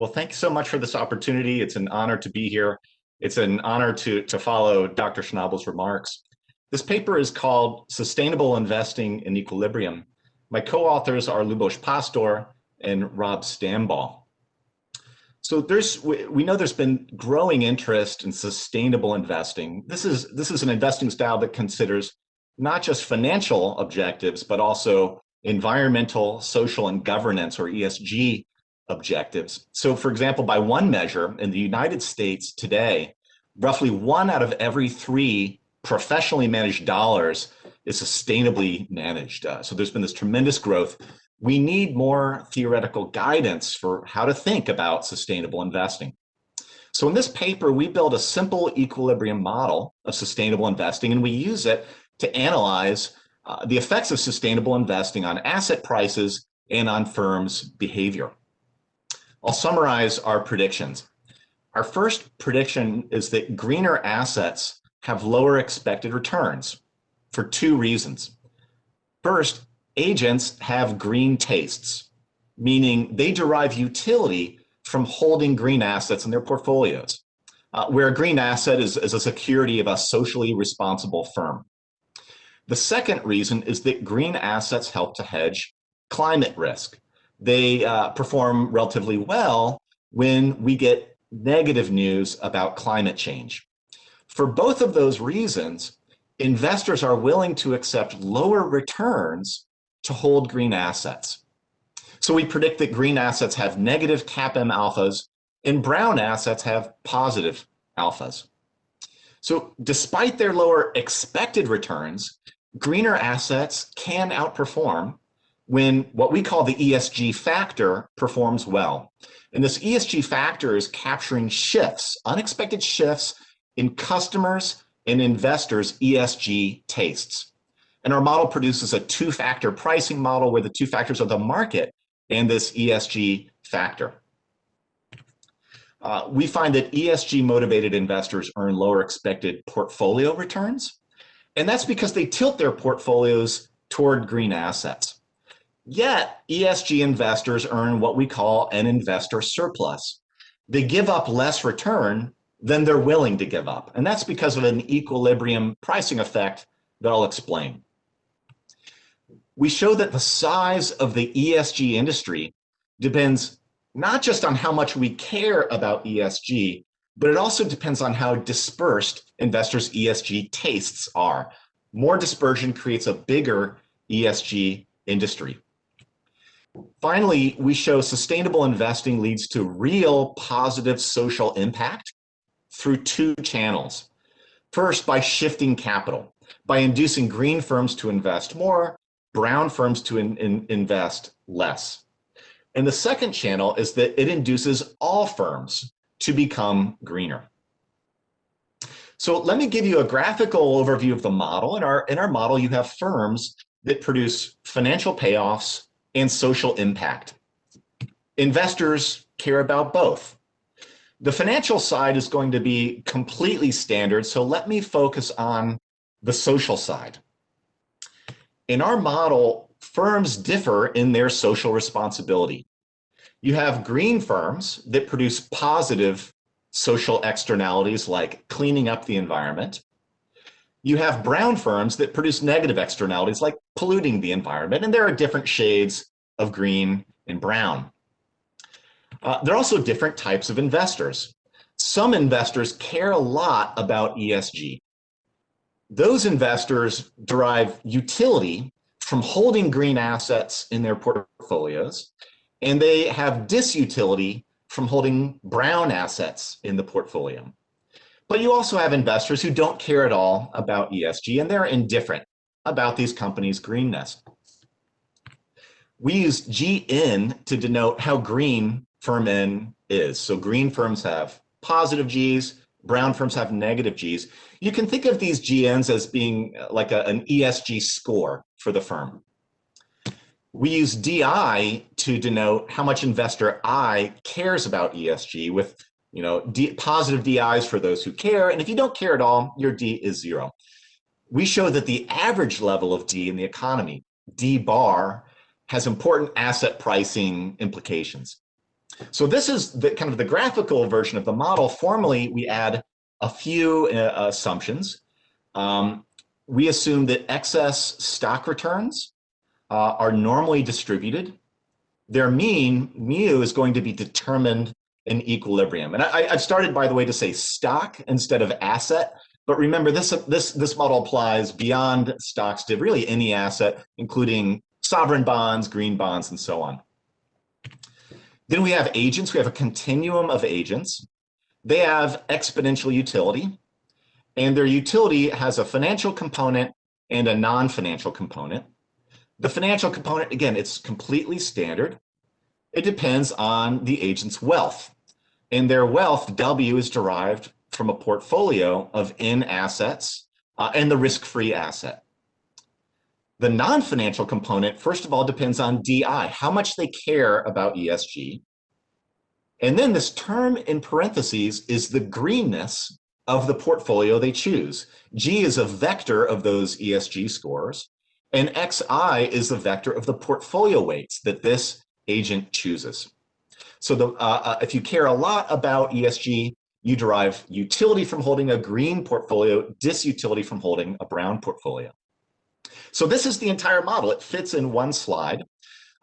Well, thanks so much for this opportunity. It's an honor to be here. It's an honor to, to follow Dr. Schnabel's remarks. This paper is called Sustainable Investing in Equilibrium. My co-authors are Lubos Pastor and Rob Stambaugh. So there's we know there's been growing interest in sustainable investing. This is this is an investing style that considers not just financial objectives, but also environmental, social, and governance or ESG objectives. So for example, by one measure in the United States today, roughly one out of every three professionally managed dollars is sustainably managed. Uh, so there's been this tremendous growth. We need more theoretical guidance for how to think about sustainable investing. So in this paper, we build a simple equilibrium model of sustainable investing, and we use it to analyze uh, the effects of sustainable investing on asset prices and on firms' behavior. I'll summarize our predictions. Our first prediction is that greener assets have lower expected returns for two reasons. First, agents have green tastes, meaning they derive utility from holding green assets in their portfolios, uh, where a green asset is, is a security of a socially responsible firm. The second reason is that green assets help to hedge climate risk. They uh, perform relatively well when we get negative news about climate change. For both of those reasons, investors are willing to accept lower returns to hold green assets. So we predict that green assets have negative CAPM alphas and brown assets have positive alphas. So despite their lower expected returns, greener assets can outperform when what we call the ESG factor performs well. And this ESG factor is capturing shifts, unexpected shifts in customers and investors' ESG tastes. And our model produces a two-factor pricing model where the two factors are the market and this ESG factor. Uh, we find that ESG motivated investors earn lower expected portfolio returns and that's because they tilt their portfolios toward green assets. Yet ESG investors earn what we call an investor surplus. They give up less return than they're willing to give up. And that's because of an equilibrium pricing effect that I'll explain. We show that the size of the ESG industry depends not just on how much we care about ESG, but it also depends on how dispersed investors' ESG tastes are. More dispersion creates a bigger ESG industry. Finally, we show sustainable investing leads to real positive social impact through two channels. First, by shifting capital, by inducing green firms to invest more, brown firms to in, in, invest less. And the second channel is that it induces all firms to become greener. So let me give you a graphical overview of the model. In our, in our model, you have firms that produce financial payoffs and social impact. Investors care about both. The financial side is going to be completely standard, so let me focus on the social side. In our model, firms differ in their social responsibility. You have green firms that produce positive social externalities like cleaning up the environment. You have brown firms that produce negative externalities like polluting the environment, and there are different shades of green and brown. Uh, there are also different types of investors. Some investors care a lot about ESG. Those investors derive utility from holding green assets in their portfolios and they have disutility from holding brown assets in the portfolio. But you also have investors who don't care at all about ESG and they're indifferent about these companies' greenness. We use GN to denote how green firm N is. So green firms have positive Gs, brown firms have negative Gs. You can think of these GNs as being uh, like a, an ESG score for the firm. We use DI to denote how much investor I cares about ESG with you know, D, positive DIs for those who care. And if you don't care at all, your D is zero. We show that the average level of D in the economy, D bar, has important asset pricing implications. So this is the kind of the graphical version of the model. Formally, we add a few uh, assumptions. Um, we assume that excess stock returns uh, are normally distributed. Their mean, mu, is going to be determined in equilibrium. And I, have started, by the way, to say stock instead of asset. But remember, this, this, this model applies beyond stocks to really any asset, including sovereign bonds, green bonds, and so on. Then we have agents. We have a continuum of agents. They have exponential utility, and their utility has a financial component and a non-financial component. The financial component, again, it's completely standard. It depends on the agent's wealth. And their wealth, W, is derived from a portfolio of N assets uh, and the risk-free asset. The non-financial component, first of all, depends on DI, how much they care about ESG. And then this term in parentheses is the greenness of the portfolio they choose. G is a vector of those ESG scores. And xi is the vector of the portfolio weights that this agent chooses. So the, uh, uh, if you care a lot about ESG, you derive utility from holding a green portfolio, disutility from holding a brown portfolio. So this is the entire model. It fits in one slide.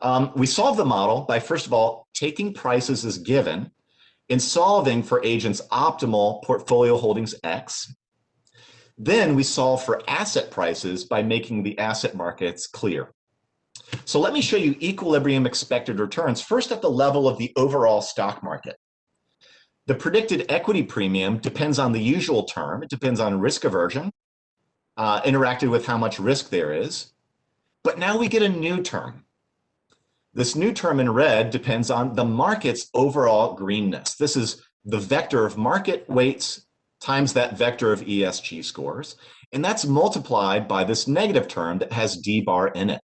Um, we solve the model by, first of all, taking prices as given and solving for agents optimal portfolio holdings X then we solve for asset prices by making the asset markets clear. So let me show you equilibrium expected returns, first at the level of the overall stock market. The predicted equity premium depends on the usual term. It depends on risk aversion, uh, interacted with how much risk there is. But now we get a new term. This new term in red depends on the market's overall greenness. This is the vector of market weights times that vector of ESG scores. And that's multiplied by this negative term that has D bar in it.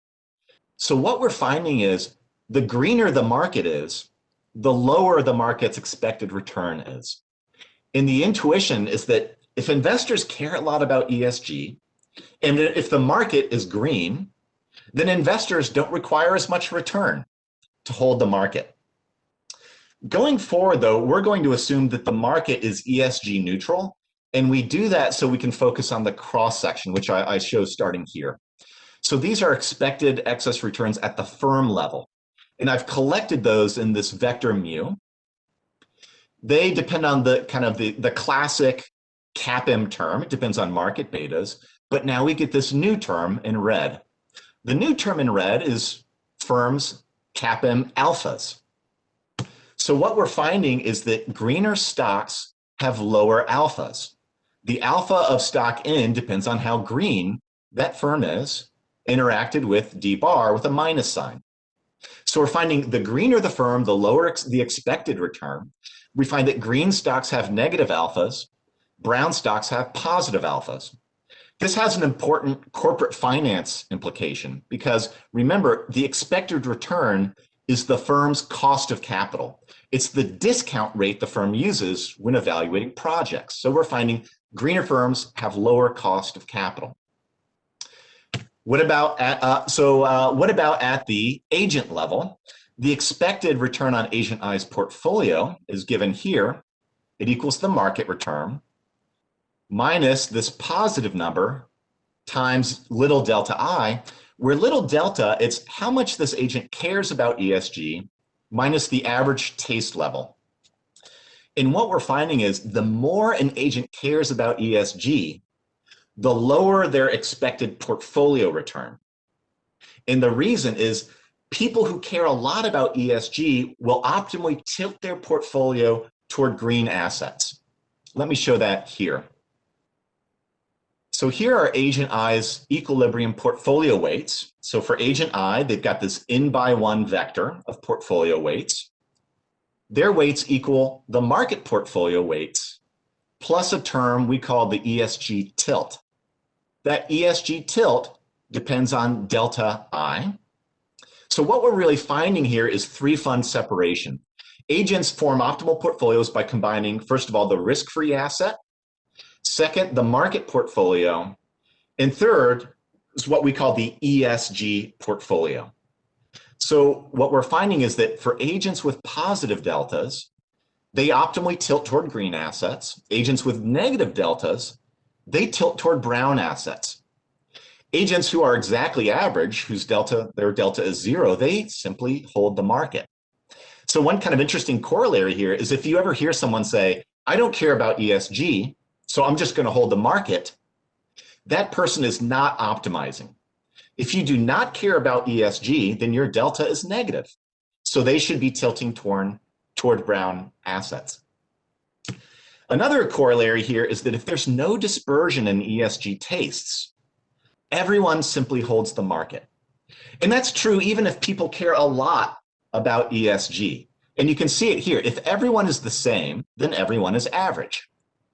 So what we're finding is the greener the market is, the lower the market's expected return is. And the intuition is that if investors care a lot about ESG, and if the market is green, then investors don't require as much return to hold the market. Going forward, though, we're going to assume that the market is ESG neutral, and we do that so we can focus on the cross section, which I, I show starting here. So these are expected excess returns at the firm level, and I've collected those in this vector mu. They depend on the kind of the, the classic CAPM term. It depends on market betas, but now we get this new term in red. The new term in red is firms CAPM alphas. So what we're finding is that greener stocks have lower alphas. The alpha of stock N depends on how green that firm is interacted with D bar with a minus sign. So we're finding the greener the firm, the lower ex the expected return. We find that green stocks have negative alphas, brown stocks have positive alphas. This has an important corporate finance implication because remember, the expected return is the firm's cost of capital. It's the discount rate the firm uses when evaluating projects. So we're finding greener firms have lower cost of capital. What about at, uh, so uh, what about at the agent level? The expected return on agent I's portfolio is given here. It equals the market return minus this positive number times little delta I, where little delta, it's how much this agent cares about ESG minus the average taste level. And what we're finding is the more an agent cares about ESG, the lower their expected portfolio return. And the reason is people who care a lot about ESG will optimally tilt their portfolio toward green assets. Let me show that here. So here are agent I's equilibrium portfolio weights. So for agent I, they've got this in by one vector of portfolio weights. Their weights equal the market portfolio weights plus a term we call the ESG tilt. That ESG tilt depends on delta I. So what we're really finding here is three fund separation. Agents form optimal portfolios by combining, first of all, the risk-free asset, Second, the market portfolio. And third is what we call the ESG portfolio. So what we're finding is that for agents with positive deltas, they optimally tilt toward green assets. Agents with negative deltas, they tilt toward brown assets. Agents who are exactly average, whose delta, their delta is zero, they simply hold the market. So one kind of interesting corollary here is if you ever hear someone say, I don't care about ESG, so I'm just gonna hold the market, that person is not optimizing. If you do not care about ESG, then your delta is negative. So they should be tilting toward, toward brown assets. Another corollary here is that if there's no dispersion in ESG tastes, everyone simply holds the market. And that's true even if people care a lot about ESG. And you can see it here. If everyone is the same, then everyone is average.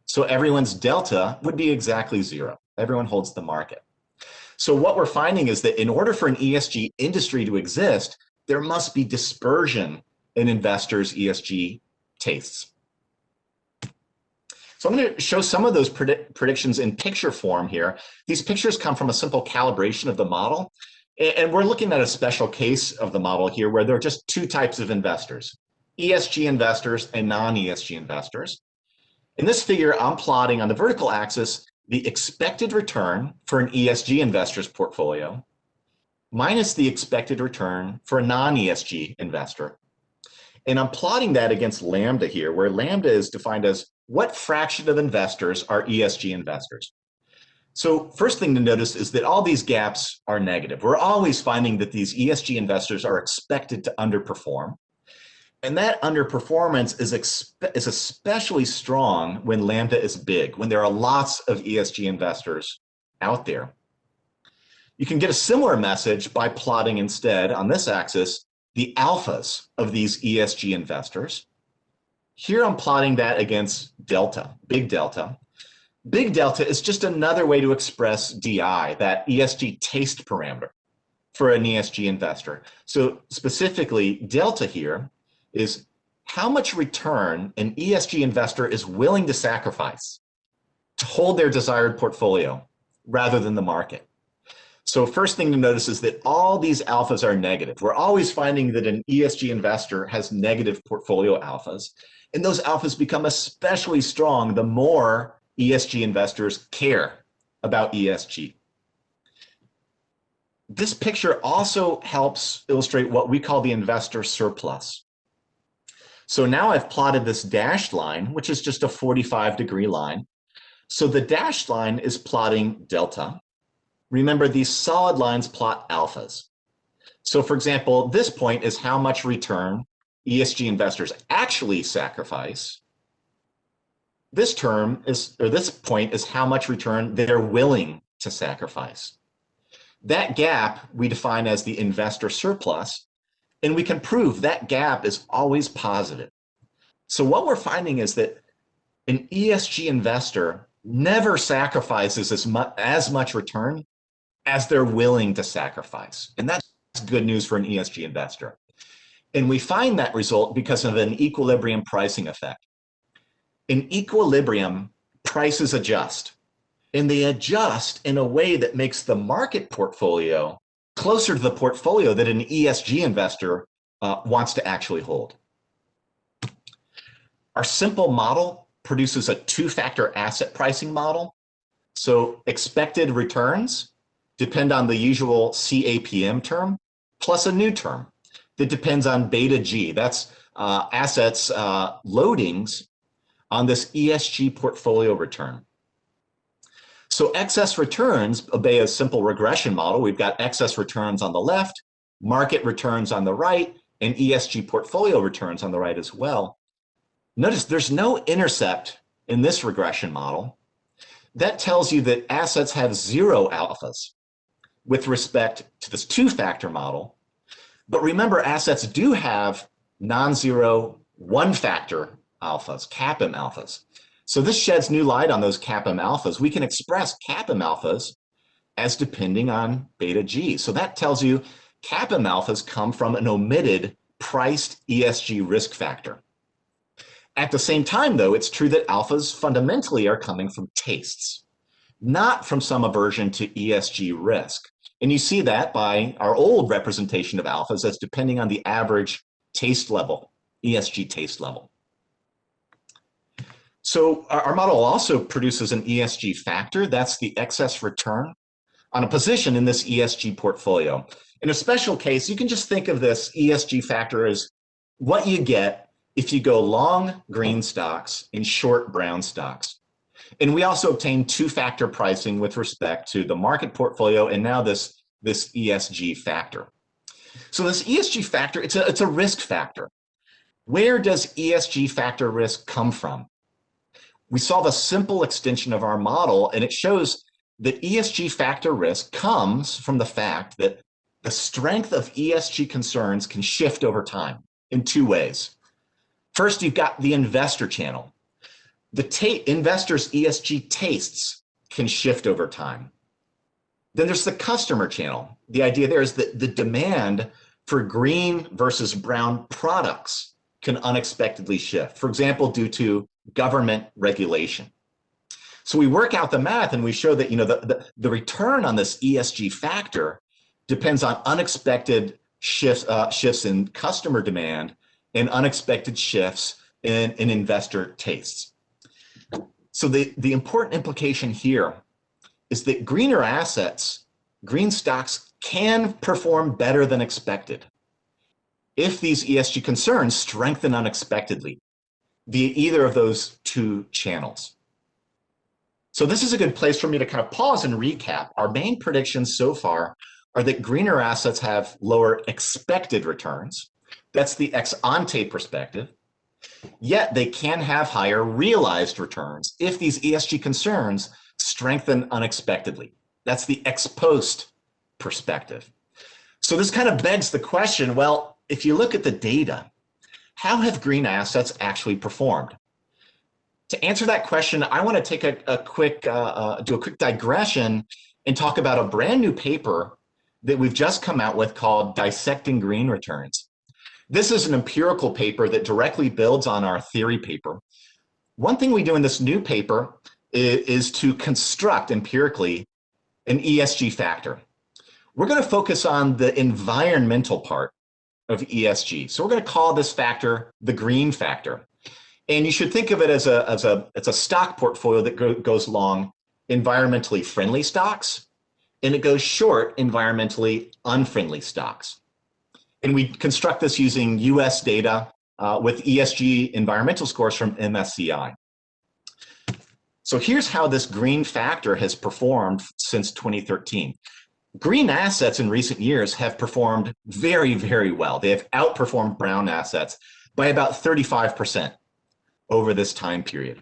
So everyone's delta would be exactly zero. Everyone holds the market. So what we're finding is that in order for an ESG industry to exist, there must be dispersion in investors' ESG tastes. So I'm going to show some of those predict predictions in picture form here. These pictures come from a simple calibration of the model. And we're looking at a special case of the model here where there are just two types of investors, ESG investors and non-ESG investors. In this figure, I'm plotting on the vertical axis the expected return for an ESG investor's portfolio minus the expected return for a non-ESG investor. And I'm plotting that against lambda here, where lambda is defined as what fraction of investors are ESG investors. So first thing to notice is that all these gaps are negative. We're always finding that these ESG investors are expected to underperform. And that underperformance is, is especially strong when Lambda is big, when there are lots of ESG investors out there. You can get a similar message by plotting instead on this axis the alphas of these ESG investors. Here I'm plotting that against delta, big delta. Big delta is just another way to express DI, that ESG taste parameter for an ESG investor. So specifically, delta here is how much return an ESG investor is willing to sacrifice to hold their desired portfolio rather than the market. So first thing to notice is that all these alphas are negative. We're always finding that an ESG investor has negative portfolio alphas, and those alphas become especially strong the more ESG investors care about ESG. This picture also helps illustrate what we call the investor surplus. So now I've plotted this dashed line, which is just a 45 degree line. So the dashed line is plotting delta. Remember these solid lines plot alphas. So for example, this point is how much return ESG investors actually sacrifice this term is, or this point is how much return they're willing to sacrifice. That gap we define as the investor surplus, and we can prove that gap is always positive. So what we're finding is that an ESG investor never sacrifices as much, as much return as they're willing to sacrifice. And that's good news for an ESG investor. And we find that result because of an equilibrium pricing effect in equilibrium, prices adjust. And they adjust in a way that makes the market portfolio closer to the portfolio that an ESG investor uh, wants to actually hold. Our simple model produces a two-factor asset pricing model. So expected returns depend on the usual CAPM term, plus a new term that depends on beta G. That's uh, assets uh, loadings on this ESG portfolio return. So excess returns obey a simple regression model. We've got excess returns on the left, market returns on the right, and ESG portfolio returns on the right as well. Notice there's no intercept in this regression model. That tells you that assets have zero alphas with respect to this two-factor model. But remember, assets do have non-zero one-factor alphas, CAPM alphas. So this sheds new light on those CAPM alphas. We can express CAPM alphas as depending on beta G. So that tells you CAPM alphas come from an omitted priced ESG risk factor. At the same time, though, it's true that alphas fundamentally are coming from tastes, not from some aversion to ESG risk. And you see that by our old representation of alphas as depending on the average taste level, ESG taste level. So our model also produces an ESG factor, that's the excess return on a position in this ESG portfolio. In a special case, you can just think of this ESG factor as what you get if you go long green stocks and short brown stocks. And we also obtain two-factor pricing with respect to the market portfolio and now this, this ESG factor. So this ESG factor, it's a, it's a risk factor. Where does ESG factor risk come from? We saw the simple extension of our model and it shows that ESG factor risk comes from the fact that the strength of ESG concerns can shift over time in two ways. First, you've got the investor channel. The investors' ESG tastes can shift over time. Then there's the customer channel. The idea there is that the demand for green versus brown products can unexpectedly shift. For example, due to government regulation. So we work out the math and we show that you know the, the, the return on this ESG factor depends on unexpected shifts, uh, shifts in customer demand and unexpected shifts in, in investor tastes. So the, the important implication here is that greener assets, green stocks can perform better than expected if these ESG concerns strengthen unexpectedly via either of those two channels. So this is a good place for me to kind of pause and recap. Our main predictions so far are that greener assets have lower expected returns. That's the ex ante perspective. Yet they can have higher realized returns if these ESG concerns strengthen unexpectedly. That's the ex post perspective. So this kind of begs the question, well, if you look at the data, how have green assets actually performed? To answer that question, I want to take a, a quick, uh, uh, do a quick digression and talk about a brand new paper that we've just come out with called Dissecting Green Returns. This is an empirical paper that directly builds on our theory paper. One thing we do in this new paper is, is to construct empirically an ESG factor. We're going to focus on the environmental part of ESG. So we're going to call this factor the green factor. And you should think of it as a, as a, it's a stock portfolio that go, goes long environmentally friendly stocks, and it goes short environmentally unfriendly stocks. And we construct this using US data uh, with ESG environmental scores from MSCI. So here's how this green factor has performed since 2013. Green assets in recent years have performed very, very well. They have outperformed brown assets by about 35% over this time period.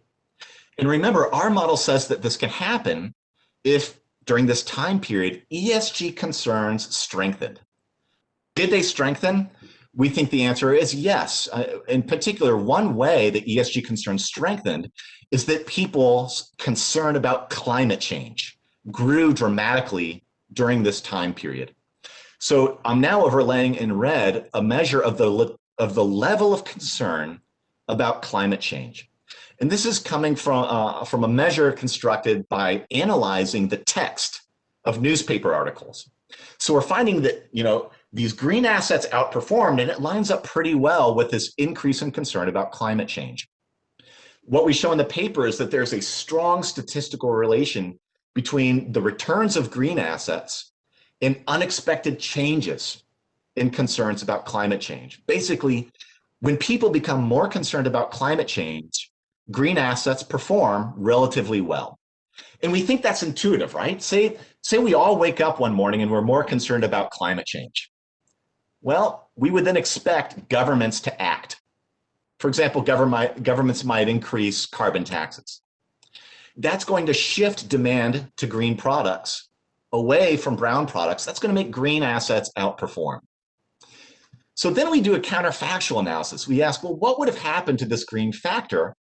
And remember, our model says that this can happen if during this time period, ESG concerns strengthened. Did they strengthen? We think the answer is yes. Uh, in particular, one way that ESG concerns strengthened is that people's concern about climate change grew dramatically during this time period. So I'm now overlaying in red a measure of the, of the level of concern about climate change. And this is coming from, uh, from a measure constructed by analyzing the text of newspaper articles. So we're finding that, you know, these green assets outperformed and it lines up pretty well with this increase in concern about climate change. What we show in the paper is that there's a strong statistical relation between the returns of green assets and unexpected changes in concerns about climate change. Basically, when people become more concerned about climate change, green assets perform relatively well. And we think that's intuitive, right? Say, say we all wake up one morning and we're more concerned about climate change. Well, we would then expect governments to act. For example, government, governments might increase carbon taxes. That's going to shift demand to green products away from brown products. That's going to make green assets outperform. So then we do a counterfactual analysis. We ask, well, what would have happened to this green factor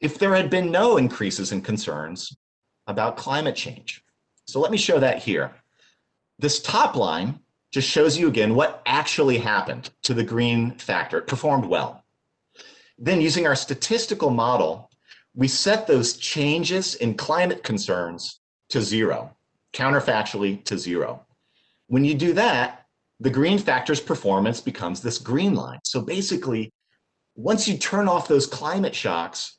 if there had been no increases in concerns about climate change? So let me show that here. This top line just shows you again what actually happened to the green factor. It performed well. Then using our statistical model, we set those changes in climate concerns to zero, counterfactually to zero. When you do that, the green factor's performance becomes this green line. So basically, once you turn off those climate shocks,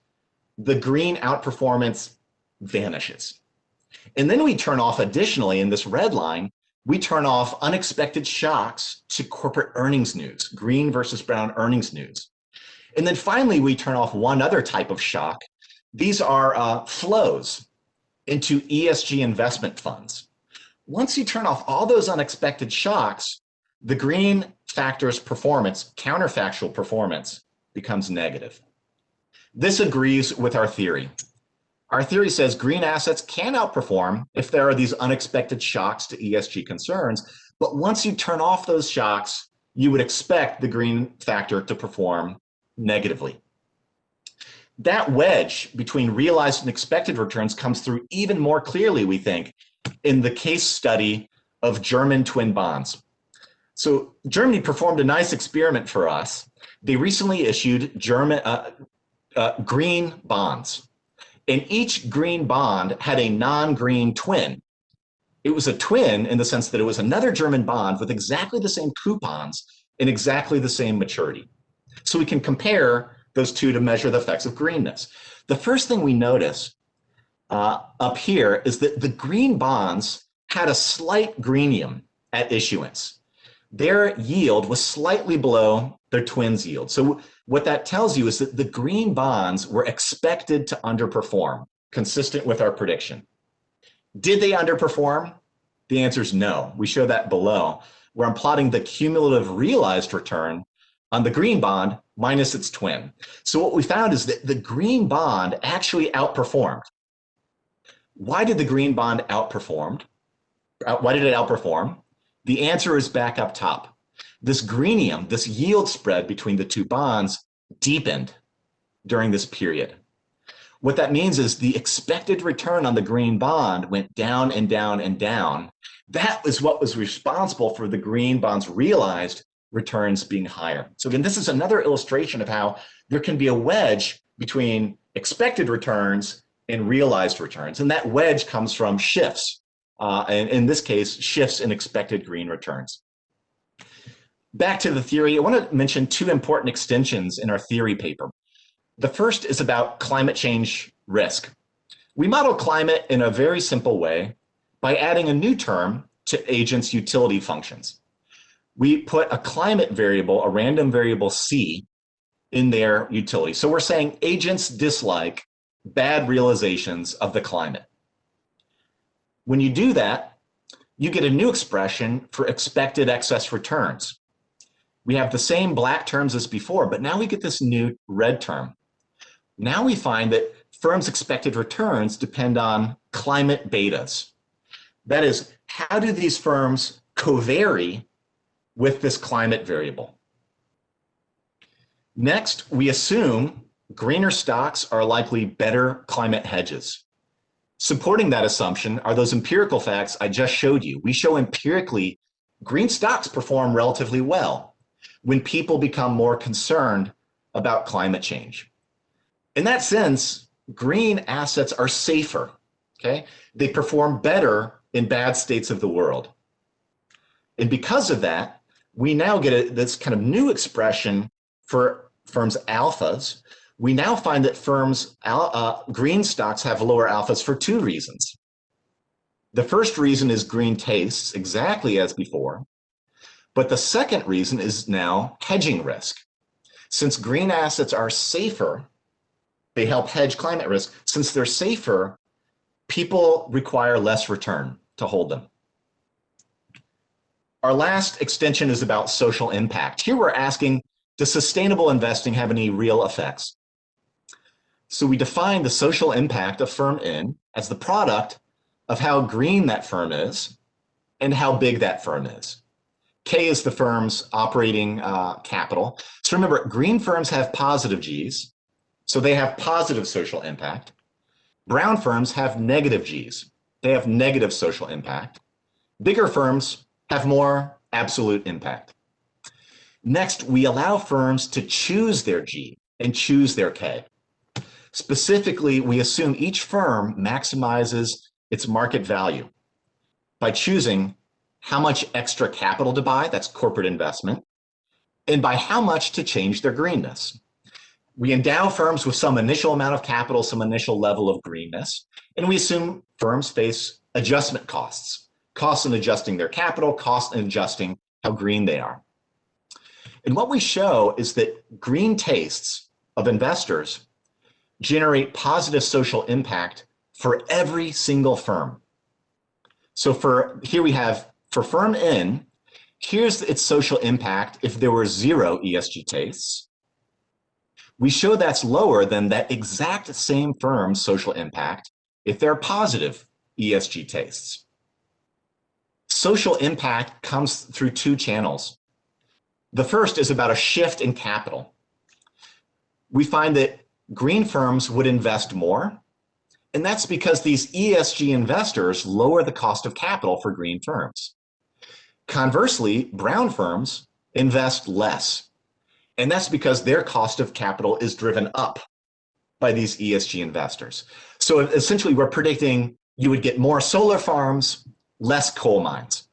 the green outperformance vanishes. And then we turn off additionally in this red line, we turn off unexpected shocks to corporate earnings news, green versus brown earnings news. And then finally, we turn off one other type of shock. These are uh, flows into ESG investment funds. Once you turn off all those unexpected shocks, the green factor's performance, counterfactual performance, becomes negative. This agrees with our theory. Our theory says green assets can outperform if there are these unexpected shocks to ESG concerns, but once you turn off those shocks, you would expect the green factor to perform negatively. That wedge between realized and expected returns comes through even more clearly, we think, in the case study of German twin bonds. So Germany performed a nice experiment for us. They recently issued German uh, uh, green bonds and each green bond had a non-green twin. It was a twin in the sense that it was another German bond with exactly the same coupons and exactly the same maturity. So we can compare those two to measure the effects of greenness. The first thing we notice uh, up here is that the green bonds had a slight greenium at issuance. Their yield was slightly below their twins yield. So what that tells you is that the green bonds were expected to underperform, consistent with our prediction. Did they underperform? The answer is no. We show that below, where I'm plotting the cumulative realized return on the green bond minus its twin. So what we found is that the green bond actually outperformed. Why did the green bond outperform? Uh, why did it outperform? The answer is back up top. This greenium, this yield spread between the two bonds deepened during this period. What that means is the expected return on the green bond went down and down and down. That was what was responsible for the green bonds realized returns being higher. So again, this is another illustration of how there can be a wedge between expected returns and realized returns. And that wedge comes from shifts. Uh, and in this case, shifts in expected green returns back to the theory, I want to mention two important extensions in our theory paper. The first is about climate change risk. We model climate in a very simple way by adding a new term to agents' utility functions. We put a climate variable, a random variable C, in their utility. So we're saying agents dislike bad realizations of the climate. When you do that, you get a new expression for expected excess returns we have the same black terms as before, but now we get this new red term. Now we find that firms' expected returns depend on climate betas. That is, how do these firms covary with this climate variable? Next, we assume greener stocks are likely better climate hedges. Supporting that assumption are those empirical facts I just showed you. We show empirically green stocks perform relatively well when people become more concerned about climate change. In that sense, green assets are safer, okay? They perform better in bad states of the world. And because of that, we now get a, this kind of new expression for firms' alphas. We now find that firms' uh, green stocks have lower alphas for two reasons. The first reason is green tastes, exactly as before. But the second reason is now hedging risk. Since green assets are safer, they help hedge climate risk. Since they're safer, people require less return to hold them. Our last extension is about social impact. Here we're asking, does sustainable investing have any real effects? So we define the social impact of firm N as the product of how green that firm is and how big that firm is. K is the firm's operating uh, capital. So remember, green firms have positive Gs, so they have positive social impact. Brown firms have negative Gs. They have negative social impact. Bigger firms have more absolute impact. Next, we allow firms to choose their G and choose their K. Specifically, we assume each firm maximizes its market value by choosing how much extra capital to buy, that's corporate investment, and by how much to change their greenness. We endow firms with some initial amount of capital, some initial level of greenness, and we assume firms face adjustment costs, costs in adjusting their capital, costs in adjusting how green they are. And what we show is that green tastes of investors generate positive social impact for every single firm. So for here we have for firm N, here's its social impact if there were zero ESG tastes. We show that's lower than that exact same firm's social impact if there are positive ESG tastes. Social impact comes through two channels. The first is about a shift in capital. We find that green firms would invest more, and that's because these ESG investors lower the cost of capital for green firms. Conversely, brown firms invest less, and that's because their cost of capital is driven up by these ESG investors. So essentially, we're predicting you would get more solar farms, less coal mines.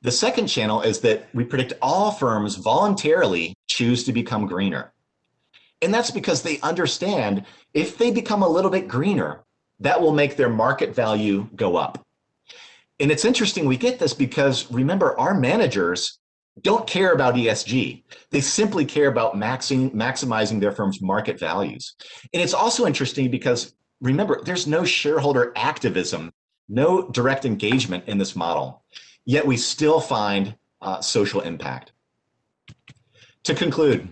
The second channel is that we predict all firms voluntarily choose to become greener. And that's because they understand if they become a little bit greener, that will make their market value go up. And it's interesting we get this because remember, our managers don't care about ESG. They simply care about maxing, maximizing their firm's market values. And it's also interesting because remember, there's no shareholder activism, no direct engagement in this model yet we still find uh, social impact. To conclude,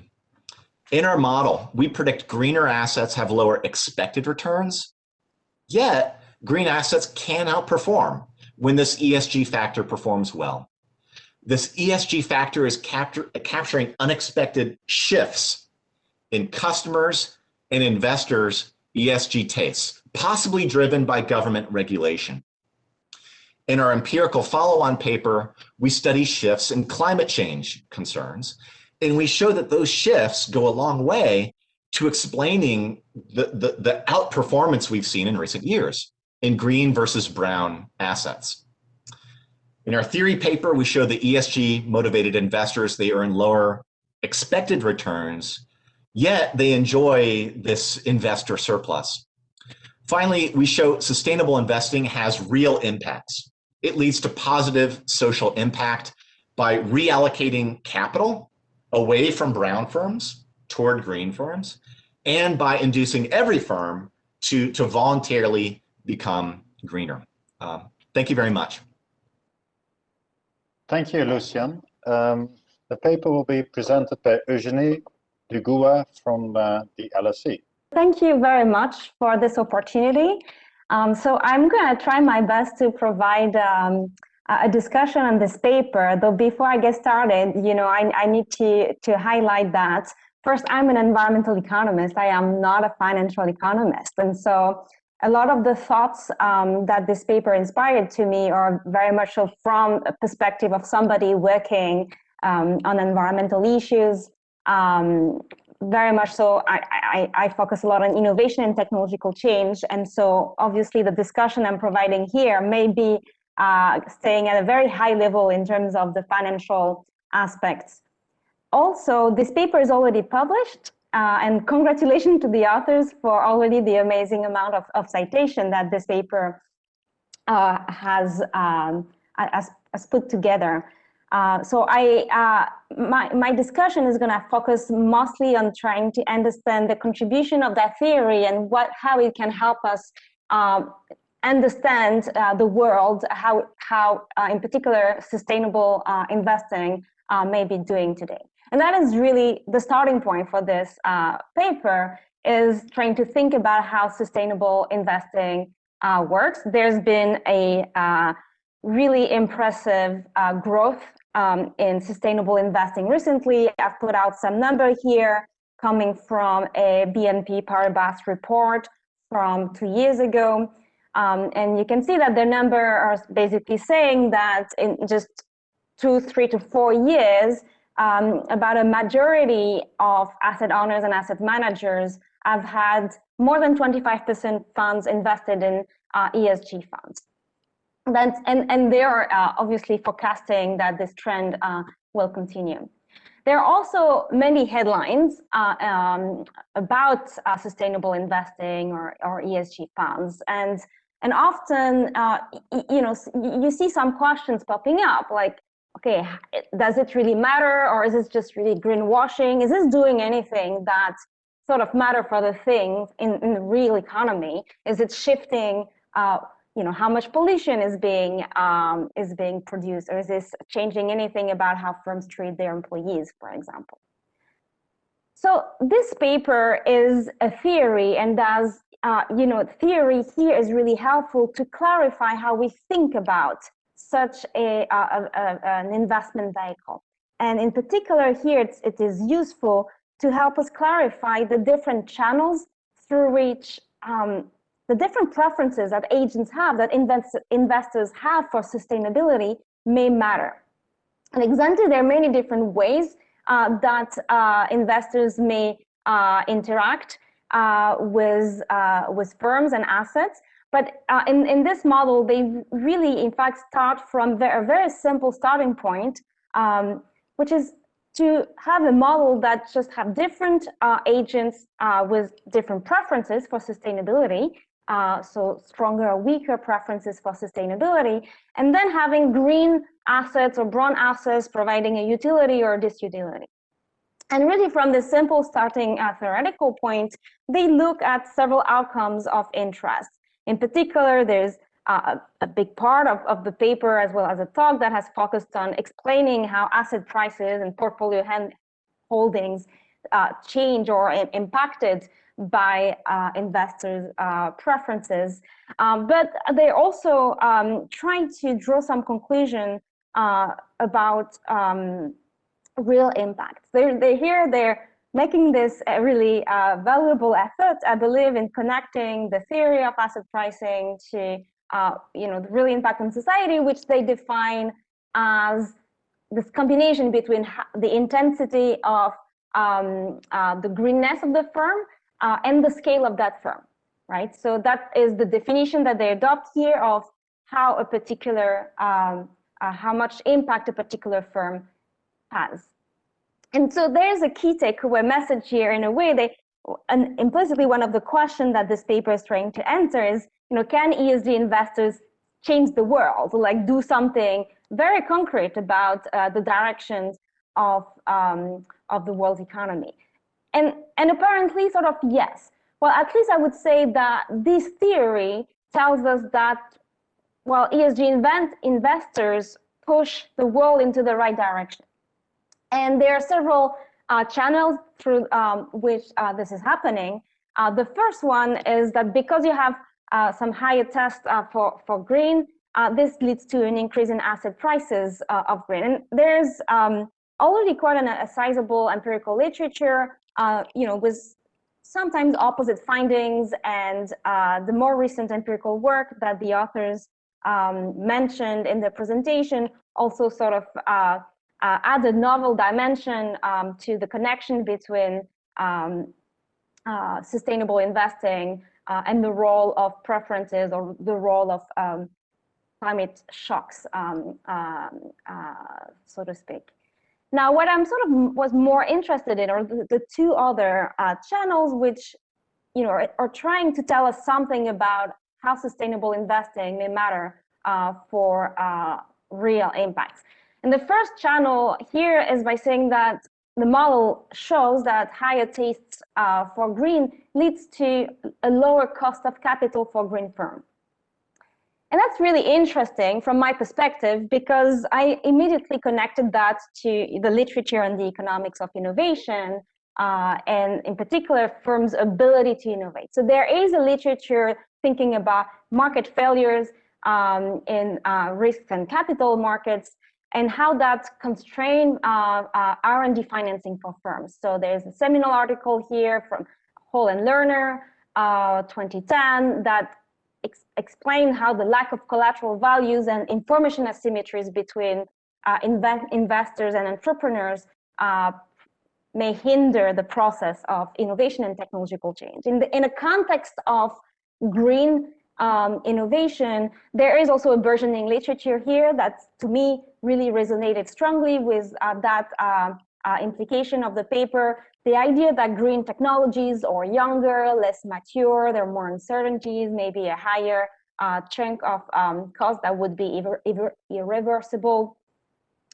in our model, we predict greener assets have lower expected returns, yet green assets can outperform when this ESG factor performs well. This ESG factor is capture, capturing unexpected shifts in customers and investors' ESG tastes, possibly driven by government regulation. In our empirical follow-on paper, we study shifts in climate change concerns, and we show that those shifts go a long way to explaining the, the, the outperformance we've seen in recent years in green versus brown assets. In our theory paper, we show the ESG motivated investors, they earn lower expected returns, yet they enjoy this investor surplus. Finally, we show sustainable investing has real impacts. It leads to positive social impact by reallocating capital away from brown firms toward green firms and by inducing every firm to, to voluntarily become greener. Um, thank you very much. Thank you, Lucian. Um, the paper will be presented by Eugenie Dugoua from uh, the LSE. Thank you very much for this opportunity. Um, so I'm going to try my best to provide um, a discussion on this paper, though before I get started, you know, I, I need to, to highlight that first, I'm an environmental economist. I am not a financial economist. And so a lot of the thoughts um, that this paper inspired to me are very much so from a perspective of somebody working um, on environmental issues, um, very much so I, I, I, focus a lot on innovation and technological change. And so obviously the discussion I'm providing here may be uh, staying at a very high level in terms of the financial aspects. Also, this paper is already published uh, and congratulations to the authors for already the amazing amount of, of citation that this paper uh, has, um, has, has put together. Uh, so I, uh, my, my discussion is going to focus mostly on trying to understand the contribution of that theory and what, how it can help us um, understand uh, the world, how, how uh, in particular sustainable investing may be doing today. And that is really the starting point for this paper is trying to think about how sustainable investing works. There's been a really impressive uh, growth um, in sustainable investing recently. I've put out some number here coming from a BNP Paribas report from two years ago. Um, and you can see that the number are basically saying that in just two, three to four years, um, about a majority of asset owners and asset managers have had more than 25% funds invested in uh, ESG funds. That's, and, and they are uh, obviously forecasting that this trend uh, will continue. There are also many headlines uh, um, about uh, sustainable investing or, or ESG funds. And, and often, uh, you know, you see some questions popping up like, okay, does it really matter or is this just really greenwashing? Is this doing anything that sort of matter for the things in, in the real economy? Is it shifting uh, you know how much pollution is being um, is being produced or is this changing anything about how firms treat their employees for example so this paper is a theory and does uh, you know theory here is really helpful to clarify how we think about such a, a, a an investment vehicle and in particular here it's, it is useful to help us clarify the different channels through which um, the different preferences that agents have, that invest investors have for sustainability may matter. And example, there are many different ways uh, that uh, investors may uh, interact uh, with, uh, with firms and assets. But uh, in, in this model, they really, in fact, start from a very simple starting point, um, which is to have a model that just have different agents with different preferences for sustainability uh, so stronger or weaker preferences for sustainability, and then having green assets or brown assets providing a utility or disutility. And really from the simple starting uh, theoretical point, they look at several outcomes of interest. In particular, there's uh, a big part of, of the paper as well as a talk that has focused on explaining how asset prices and portfolio holdings uh, change or impacted by uh, investors' uh, preferences. Um, but they're also um, trying to draw some conclusion uh, about um, real impact. They're, they're here, they're making this a really uh, valuable effort, I believe, in connecting the theory of asset pricing to uh, you know, the impact on society, which they define as this combination between the intensity of um, uh, the greenness of the firm uh, and the scale of that firm, right? So that is the definition that they adopt here of how a particular, um, uh, how much impact a particular firm has. And so there's a key takeaway message here in a way they, and implicitly one of the questions that this paper is trying to answer is, you know, can ESG investors change the world, like do something very concrete about uh, the directions of, um, of the world economy? And, and apparently sort of yes. Well, at least I would say that this theory tells us that, well, ESG invent, investors push the world into the right direction. And there are several uh, channels through um, which uh, this is happening. Uh, the first one is that because you have uh, some higher tests uh, for, for green, uh, this leads to an increase in asset prices of green. And there's um, already quite an, a sizable empirical literature you know, with sometimes opposite findings and the more recent empirical work that the authors um, mentioned in the presentation also sort of uh, uh, add a novel dimension um, to the connection between um, uh, sustainable investing uh, and the role of preferences or the role of um, climate shocks, um, um, so to speak. Now, what I'm sort of was more interested in are the, the two other uh, channels, which you know are, are, trying to tell us something about how sustainable investing may matter uh, for uh, real impacts. And the first channel here is by saying that the model shows that higher tastes uh, for green leads to a lower cost of capital for green firms. And that's really interesting from my perspective because I immediately connected that to the literature on the economics of innovation uh, and in particular firms' ability to innovate. So there is a literature thinking about market failures um, in uh, risks and capital markets and how that constrain uh, uh R&D financing for firms. So there's a seminal article here from Hall and Lerner, uh, 2010, that ex explain how the lack of collateral values and information asymmetries between uh, investors and entrepreneurs uh, may hinder the process of innovation and technological change. In, the, in a context of green um, innovation, there is also a burgeoning literature here that, to me, really resonated strongly with uh, that uh, uh, implication of the paper. The idea that green technologies are younger, less mature, there are more uncertainties, maybe a higher chunk of um, cost that would be irre irre irreversible.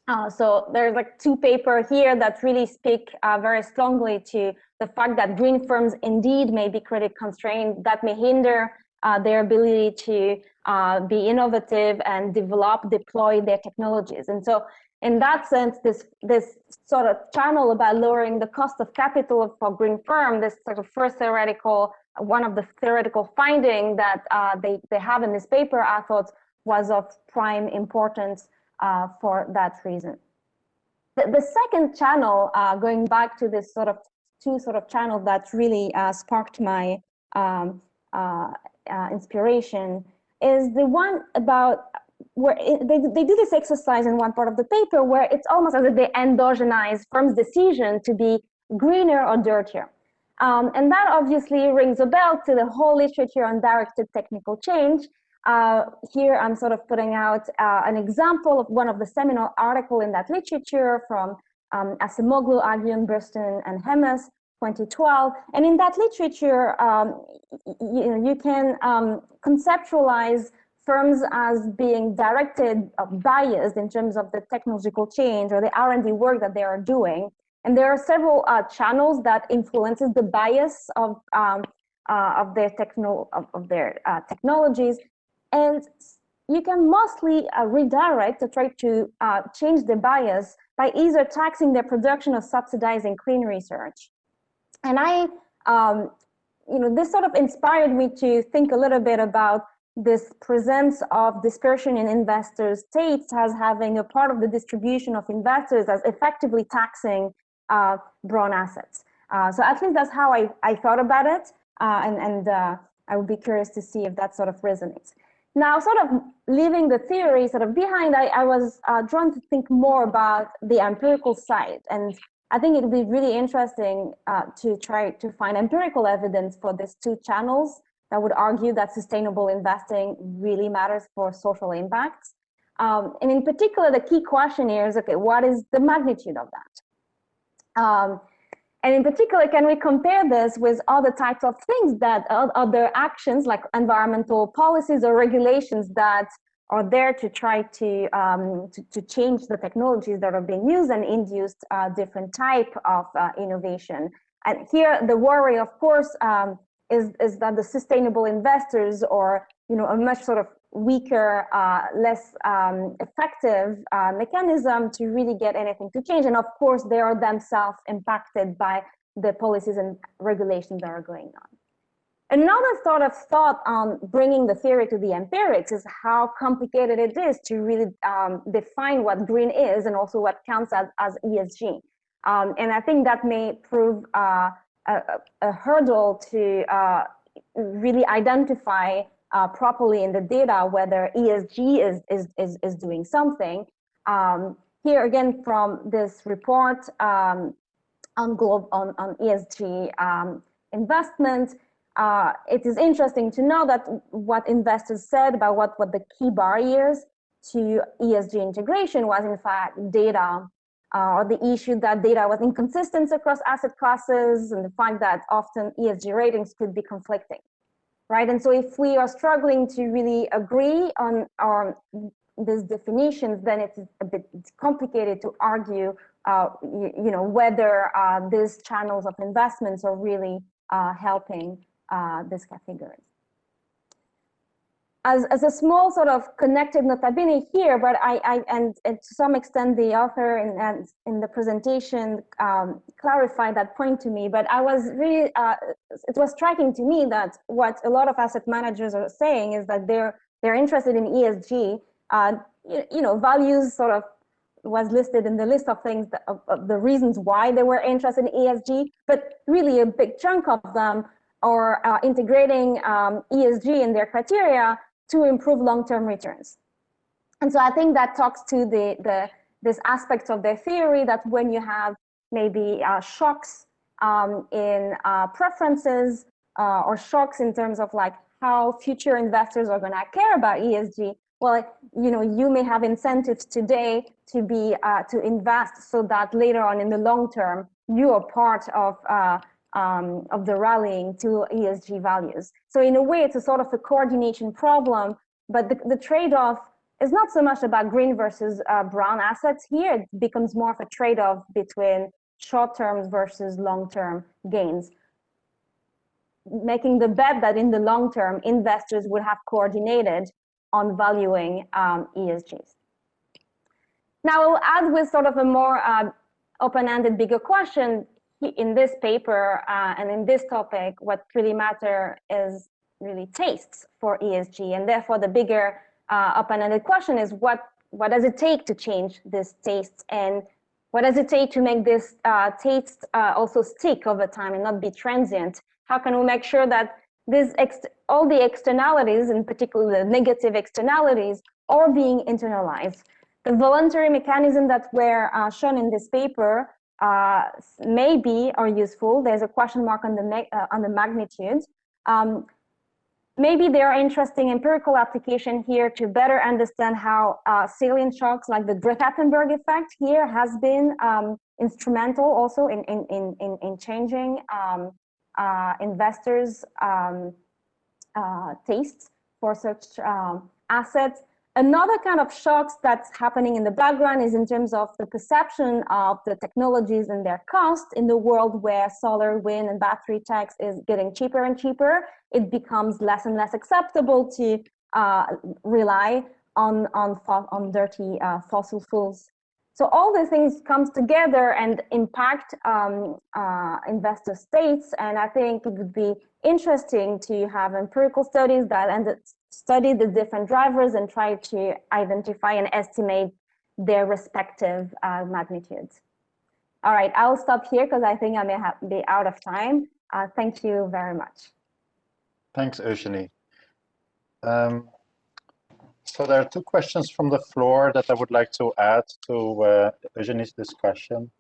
Uh, so there's like two paper here that really speak uh, very strongly to the fact that green firms indeed may be credit constrained that may hinder uh, their ability to uh, be innovative and develop, deploy their technologies. And so in that sense, this, this sort of channel about lowering the cost of capital for green firm, this sort of first theoretical, one of the theoretical finding that uh, they, they have in this paper, I thought was of prime importance uh, for that reason. The, the second channel, uh, going back to this sort of two sort of channels that really uh, sparked my um, uh, inspiration is the one about where it, they, they do this exercise in one part of the paper where it's almost as if they endogenize firms' decision to be greener or dirtier. Um, and that obviously rings a bell to the whole literature on directed technical change. Uh, here I'm sort of putting out uh, an example of one of the seminal article in that literature from um, Acemoglu, Aghion, Bursztyn, and Hemous, 2012. And in that literature, um, you, you can um, conceptualize firms as being directed, uh, biased in terms of the technological change or the R&D work that they are doing. And there are several uh, channels that influences the bias of um, uh, of their techno of, of their uh, technologies, and you can mostly uh, redirect to try to uh, change the bias by either taxing the production or subsidizing clean research. And I, um, you know, this sort of inspired me to think a little bit about this presence of dispersion in investor states as having a part of the distribution of investors as effectively taxing uh, brown assets. Uh, so at least that's how I, I thought about it. Uh, and and uh, I would be curious to see if that sort of resonates. Now, sort of leaving the theory sort of behind, I, I was uh, drawn to think more about the empirical side. And I think it would be really interesting uh, to try to find empirical evidence for these two channels that would argue that sustainable investing really matters for social impacts. Um, and in particular, the key question here is, okay, what is the magnitude of that? Um, and in particular, can we compare this with other types of things that other actions like environmental policies or regulations that are there to try to, um, to, to, change the technologies that are being used and induce uh, different type of uh, innovation. And here the worry, of course, um, is, is that the sustainable investors or you know a much sort of weaker, uh, less um, effective uh, mechanism to really get anything to change. And of course, they are themselves impacted by the policies and regulations that are going on. Another sort of thought on bringing the theory to the empirics is how complicated it is to really um, define what green is and also what counts as, as ESG. Um, and I think that may prove uh, a, a, hurdle to uh, really identify uh, properly in the data whether ESG is, is, is, is doing something. Um, here again from this report um, on, globe, on, on ESG um, investment, uh, it is interesting to know that what investors said about what, what the key barriers to ESG integration was in fact data uh, or the issue that data was inconsistent across asset classes and the fact that often ESG ratings could be conflicting right? And so if we are struggling to really agree on, these definitions, then it's a bit complicated to argue, uh, you, you, know, whether uh, these channels of investments are really uh, helping uh, these categories as, as a small sort of connected notabene here, but I, I and, and to some extent the author in, in the presentation um, clarified that point to me, but I was really, uh, it was striking to me that what a lot of asset managers are saying is that they're, they're interested in ESG, uh, you, you, know, values sort of was listed in the list of things, that, of, of the reasons why they were interested in ESG, but really a big chunk of them are uh, integrating um, ESG in their criteria to improve long-term returns. And so I think that talks to the, the this aspect of their theory that when you have maybe uh, shocks um, in uh, preferences uh, or shocks in terms of like how future investors are going to care about ESG, well, you know, you may have incentives today to be uh, to invest so that later on in the long term you are part of uh, um, of the rallying to ESG values. So in a way, it's a sort of a coordination problem, but the, the trade-off is not so much about green versus uh, brown assets here. It becomes more of a trade-off between short-term versus long-term gains making the bet that in the long term, investors would have coordinated on valuing um, ESGs. Now, I'll add with sort of a more uh, open-ended, bigger question in this paper uh, and in this topic, what really matter is really tastes for ESG. And therefore, the bigger uh, open-ended question is what, what does it take to change this taste and what does it take to make this uh, taste uh, also stick over time and not be transient? How can we make sure that this all the externalities, in particular the negative externalities, are being internalized? The voluntary mechanism that were uh, shown in this paper uh, maybe are useful. There's a question mark on the uh, on the magnitude. Um, maybe there are interesting empirical application here to better understand how uh, salient shocks like the Greta-Thunberg effect here has been um, instrumental also in, in, in, in, changing um, uh, investors' um, uh, tastes for such um, assets. Another kind of shocks that's happening in the background is in terms of the perception of the technologies and their cost in the world where solar, wind, and battery techs is getting cheaper and cheaper. It becomes less and less acceptable to uh, rely on on on dirty uh, fossil fuels. So all these things comes together and impact um, uh, investor states. And I think it would be interesting to have empirical studies that ended study the different drivers and try to identify and estimate their respective uh, magnitudes. All right, I'll stop here because I think I may be out of time. Uh, thank you very much. Thanks, Eugenie. Um, so there are two questions from the floor that I would like to add to uh, Eugenie's discussion.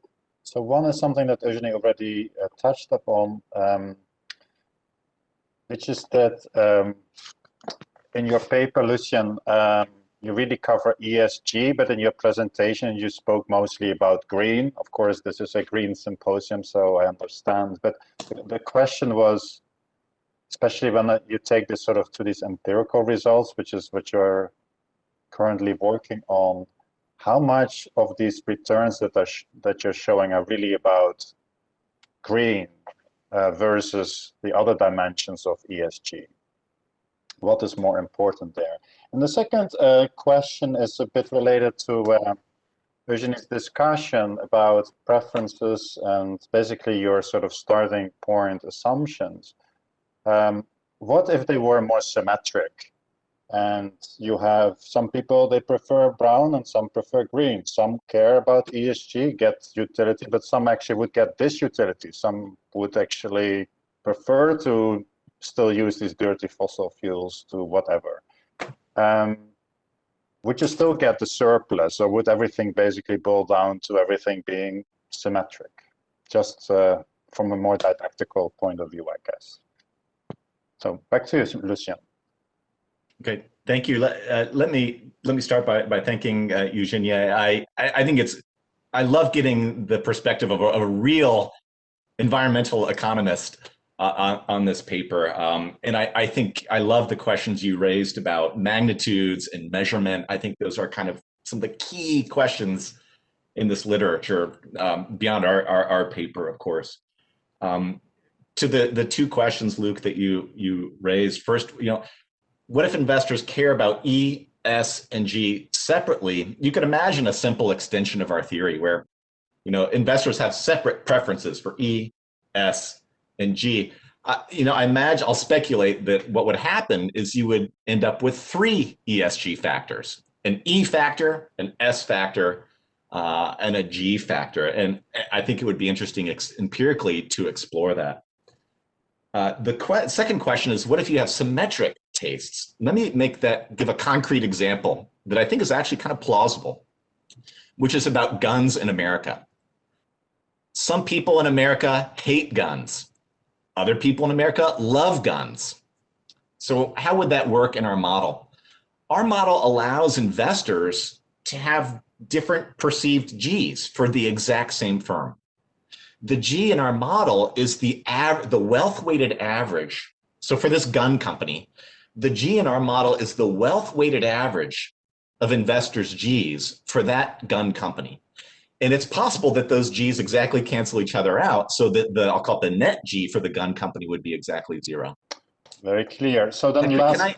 So one is something that Eugenie already uh, touched upon, um, which is that um, in your paper, Lucian, um, you really cover ESG, but in your presentation, you spoke mostly about green. Of course, this is a green symposium, so I understand. But the question was, especially when you take this sort of to these empirical results, which is what you're currently working on, how much of these returns that are that you're showing are really about green uh, versus the other dimensions of ESG? What is more important there? And the second uh, question is a bit related to uh, Eugenie's discussion about preferences and basically your sort of starting point assumptions. Um, what if they were more symmetric? And you have some people, they prefer brown and some prefer green. Some care about ESG, get utility, but some actually would get this utility. Some would actually prefer to still use these dirty fossil fuels to whatever. Um, would you still get the surplus or would everything basically boil down to everything being symmetric? Just uh, from a more didactical point of view, I guess. So back to you, Lucian. Okay, thank you. Let, uh, let me let me start by by thanking uh, Eugenie. I, I, I think it's I love getting the perspective of a, of a real environmental economist uh, on, on, this paper. Um, and I, I, think I love the questions you raised about magnitudes and measurement. I think those are kind of some of the key questions in this literature um, beyond our, our, our, paper, of course. Um, to the, the two questions, Luke, that you, you raised. First, you know, what if investors care about E, S, and G separately? You could imagine a simple extension of our theory where, you know, investors have separate preferences for E, S, and G. Uh, you know, I imagine I'll speculate that what would happen is you would end up with three ESG factors, an E factor, an S factor, uh, and a G factor. And I think it would be interesting empirically to explore that. Uh, the que second question is, what if you have symmetric tastes? Let me make that, give a concrete example that I think is actually kind of plausible, which is about guns in America. Some people in America hate guns. Other people in America love guns. So how would that work in our model? Our model allows investors to have different perceived Gs for the exact same firm. The G in our model is the, the wealth weighted average. So for this gun company, the G in our model is the wealth weighted average of investors' Gs for that gun company. And it's possible that those Gs exactly cancel each other out so that the, I'll call it the net G for the gun company would be exactly zero. Very clear. So then Can- last, I-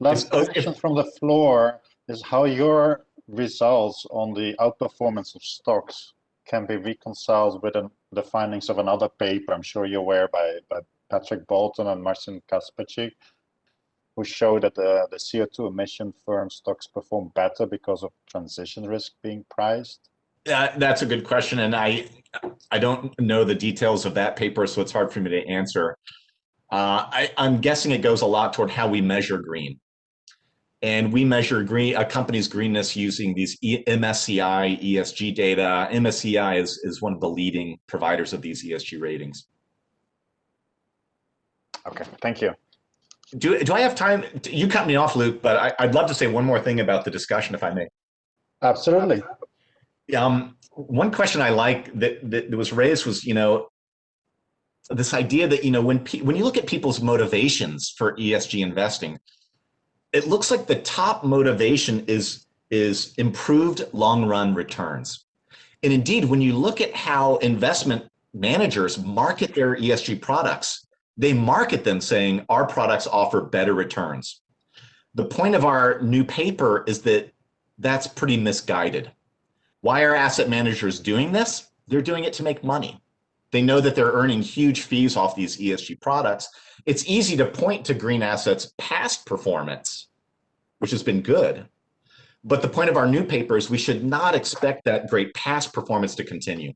last if- oh, if- question from the floor is how your results on the outperformance of stocks can be reconciled with an, the findings of another paper, I'm sure you're aware by, by Patrick Bolton and Marcin Kacperczyk, who show that the, the CO2 emission firm stocks perform better because of transition risk being priced. Uh, that's a good question, and I I don't know the details of that paper, so it's hard for me to answer. Uh, I, I'm guessing it goes a lot toward how we measure green, and we measure green a company's greenness using these e, MSCI ESG data. MSCI is is one of the leading providers of these ESG ratings. Okay, thank you. Do do I have time? You cut me off, Luke, but I, I'd love to say one more thing about the discussion, if I may. Absolutely. Um, one question I like that, that was raised was, you know, this idea that, you know, when, when you look at people's motivations for ESG investing, it looks like the top motivation is, is improved long run returns. And indeed, when you look at how investment managers market their ESG products, they market them saying our products offer better returns. The point of our new paper is that that's pretty misguided. Why are asset managers doing this? They're doing it to make money. They know that they're earning huge fees off these ESG products. It's easy to point to green assets past performance, which has been good. But the point of our new paper is we should not expect that great past performance to continue.